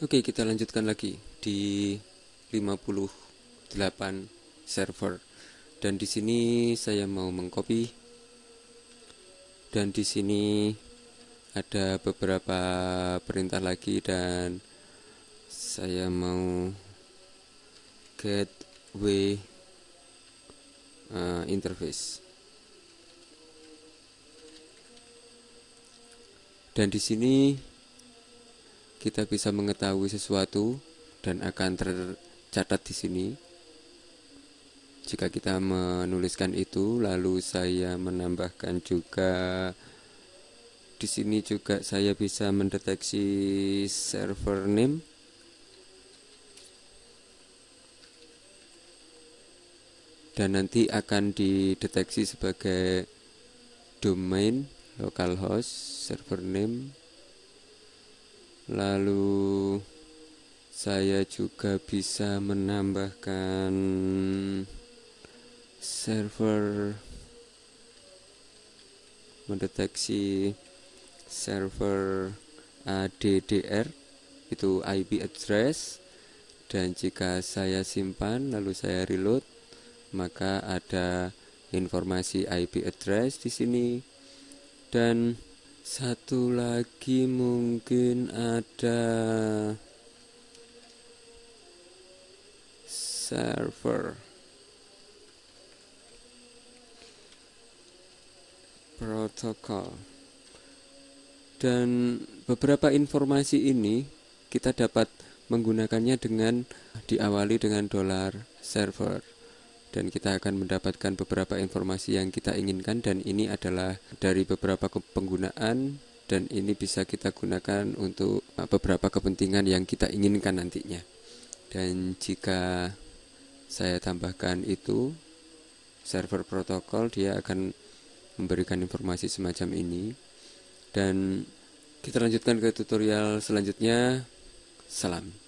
Oke, kita lanjutkan lagi di 58 server. Dan di sini saya mau mengcopy dan di sini ada beberapa perintah lagi dan saya mau gateway uh, interface. Dan di sini kita bisa mengetahui sesuatu dan akan tercatat di sini. Jika kita menuliskan itu, lalu saya menambahkan juga di sini juga saya bisa mendeteksi server name. Dan nanti akan dideteksi sebagai domain localhost server name. Lalu saya juga bisa menambahkan server mendeteksi server ADDR itu IP address. Dan jika saya simpan lalu saya reload maka ada informasi IP address di sini dan satu lagi mungkin ada server. Protokol. Dan beberapa informasi ini kita dapat menggunakannya dengan diawali dengan dolar server dan kita akan mendapatkan beberapa informasi yang kita inginkan dan ini adalah dari beberapa penggunaan dan ini bisa kita gunakan untuk uh, beberapa kepentingan yang kita inginkan nantinya. Dan jika saya tambahkan itu server protokol dia akan memberikan informasi semacam ini. Dan kita lanjutkan ke tutorial selanjutnya. Salam